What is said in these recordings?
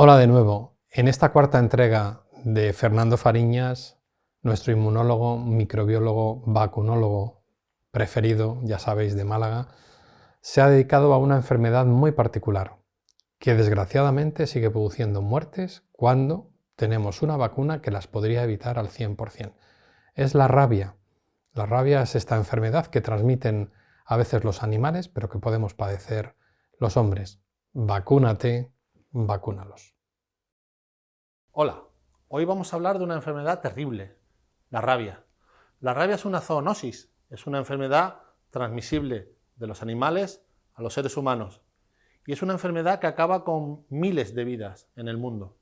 Hola de nuevo. En esta cuarta entrega de Fernando Fariñas, nuestro inmunólogo, microbiólogo, vacunólogo preferido, ya sabéis, de Málaga, se ha dedicado a una enfermedad muy particular, que desgraciadamente sigue produciendo muertes cuando tenemos una vacuna que las podría evitar al 100%. Es la rabia. La rabia es esta enfermedad que transmiten a veces los animales, pero que podemos padecer los hombres. Vacúnate, vacúnalos. Hola, hoy vamos a hablar de una enfermedad terrible, la rabia. La rabia es una zoonosis, es una enfermedad transmisible de los animales a los seres humanos y es una enfermedad que acaba con miles de vidas en el mundo.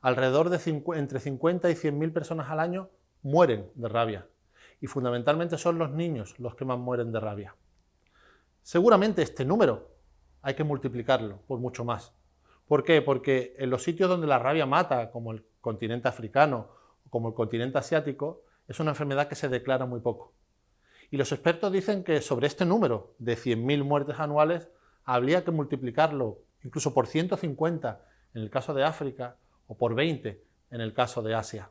Alrededor de entre 50 y 100 mil personas al año mueren de rabia y fundamentalmente son los niños los que más mueren de rabia. Seguramente este número hay que multiplicarlo por mucho más. ¿Por qué? Porque en los sitios donde la rabia mata, como el continente africano o como el continente asiático, es una enfermedad que se declara muy poco. Y los expertos dicen que sobre este número de 100.000 muertes anuales habría que multiplicarlo incluso por 150 en el caso de África o por 20 en el caso de Asia.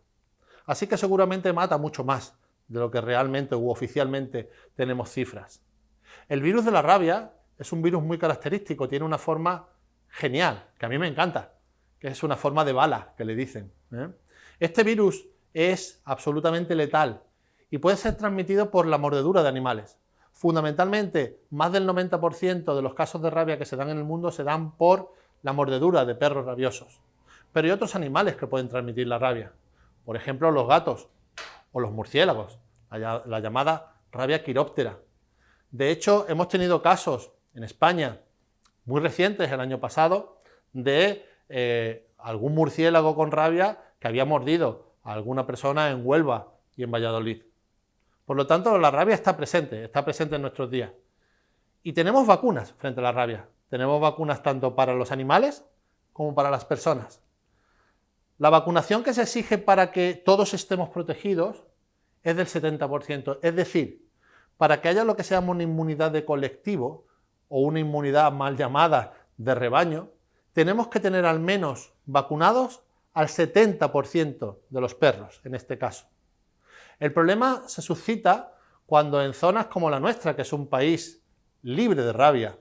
Así que seguramente mata mucho más de lo que realmente u oficialmente tenemos cifras. El virus de la rabia es un virus muy característico, tiene una forma genial, que a mí me encanta, que es una forma de bala, que le dicen. ¿eh? Este virus es absolutamente letal y puede ser transmitido por la mordedura de animales. Fundamentalmente, más del 90% de los casos de rabia que se dan en el mundo se dan por la mordedura de perros rabiosos. Pero hay otros animales que pueden transmitir la rabia. Por ejemplo, los gatos o los murciélagos, la, la llamada rabia quiróptera. De hecho, hemos tenido casos en España muy recientes, el año pasado, de eh, algún murciélago con rabia que había mordido a alguna persona en Huelva y en Valladolid. Por lo tanto, la rabia está presente, está presente en nuestros días. Y tenemos vacunas frente a la rabia. Tenemos vacunas tanto para los animales como para las personas. La vacunación que se exige para que todos estemos protegidos es del 70%. Es decir, para que haya lo que se llama una inmunidad de colectivo, o una inmunidad mal llamada de rebaño, tenemos que tener al menos vacunados al 70% de los perros, en este caso. El problema se suscita cuando en zonas como la nuestra, que es un país libre de rabia,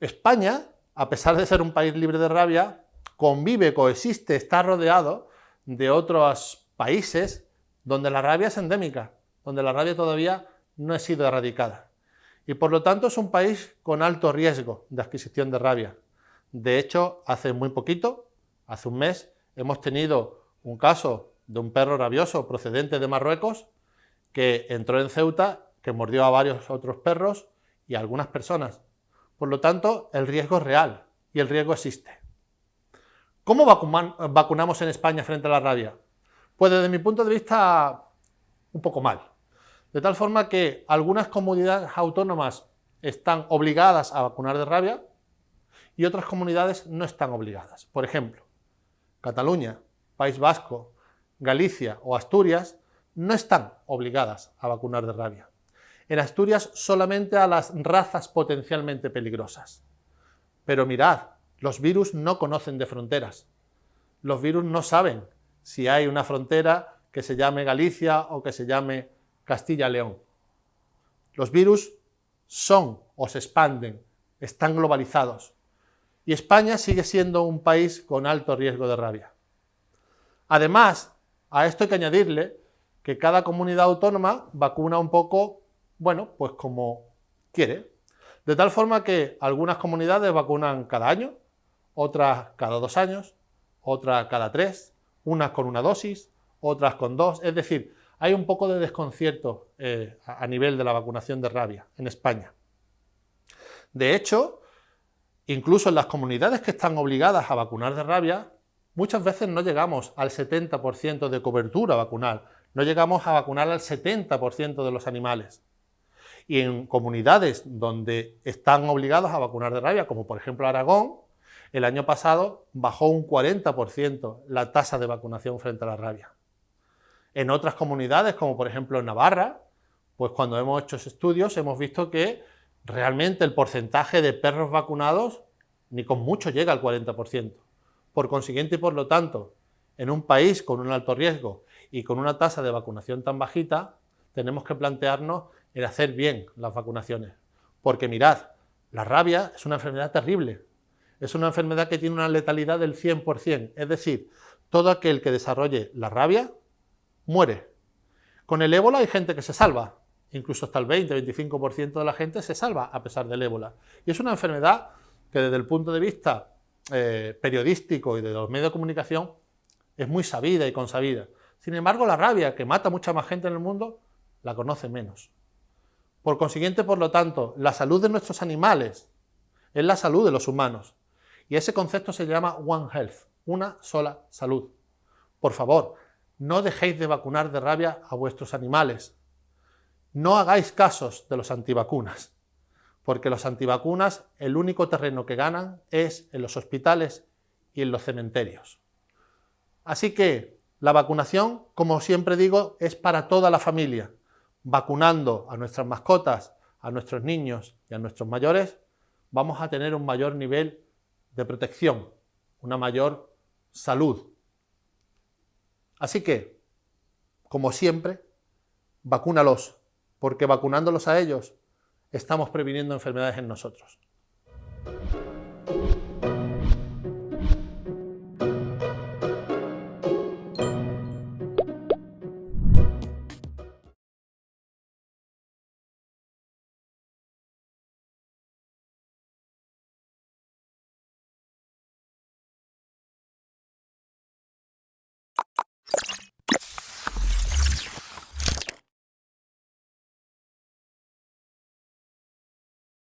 España, a pesar de ser un país libre de rabia, convive, coexiste, está rodeado de otros países donde la rabia es endémica, donde la rabia todavía no ha sido erradicada y por lo tanto es un país con alto riesgo de adquisición de rabia. De hecho, hace muy poquito, hace un mes, hemos tenido un caso de un perro rabioso procedente de Marruecos que entró en Ceuta, que mordió a varios otros perros y a algunas personas. Por lo tanto, el riesgo es real y el riesgo existe. ¿Cómo vacunamos en España frente a la rabia? Pues desde mi punto de vista, un poco mal. De tal forma que algunas comunidades autónomas están obligadas a vacunar de rabia y otras comunidades no están obligadas. Por ejemplo, Cataluña, País Vasco, Galicia o Asturias no están obligadas a vacunar de rabia. En Asturias solamente a las razas potencialmente peligrosas. Pero mirad, los virus no conocen de fronteras. Los virus no saben si hay una frontera que se llame Galicia o que se llame Castilla-León. Los virus son o se expanden, están globalizados. Y España sigue siendo un país con alto riesgo de rabia. Además, a esto hay que añadirle que cada comunidad autónoma vacuna un poco, bueno, pues como quiere. De tal forma que algunas comunidades vacunan cada año, otras cada dos años, otras cada tres, unas con una dosis, otras con dos. Es decir, hay un poco de desconcierto eh, a nivel de la vacunación de rabia en España. De hecho, incluso en las comunidades que están obligadas a vacunar de rabia, muchas veces no llegamos al 70% de cobertura vacunal, no llegamos a vacunar al 70% de los animales. Y en comunidades donde están obligados a vacunar de rabia, como por ejemplo Aragón, el año pasado bajó un 40% la tasa de vacunación frente a la rabia. En otras comunidades, como por ejemplo en Navarra, pues cuando hemos hecho estudios hemos visto que realmente el porcentaje de perros vacunados ni con mucho llega al 40%. Por consiguiente y por lo tanto, en un país con un alto riesgo y con una tasa de vacunación tan bajita, tenemos que plantearnos el hacer bien las vacunaciones. Porque mirad, la rabia es una enfermedad terrible. Es una enfermedad que tiene una letalidad del 100%. Es decir, todo aquel que desarrolle la rabia muere. Con el ébola hay gente que se salva. Incluso hasta el 20-25% de la gente se salva a pesar del ébola. Y es una enfermedad que desde el punto de vista eh, periodístico y de los medios de comunicación es muy sabida y consabida. Sin embargo, la rabia, que mata mucha más gente en el mundo, la conoce menos. Por consiguiente, por lo tanto, la salud de nuestros animales es la salud de los humanos. Y ese concepto se llama One Health, una sola salud. Por favor, no dejéis de vacunar de rabia a vuestros animales. No hagáis casos de los antivacunas porque los antivacunas el único terreno que ganan es en los hospitales y en los cementerios. Así que la vacunación, como siempre digo, es para toda la familia. Vacunando a nuestras mascotas, a nuestros niños y a nuestros mayores, vamos a tener un mayor nivel de protección, una mayor salud. Así que, como siempre, vacúnalos, porque vacunándolos a ellos estamos previniendo enfermedades en nosotros.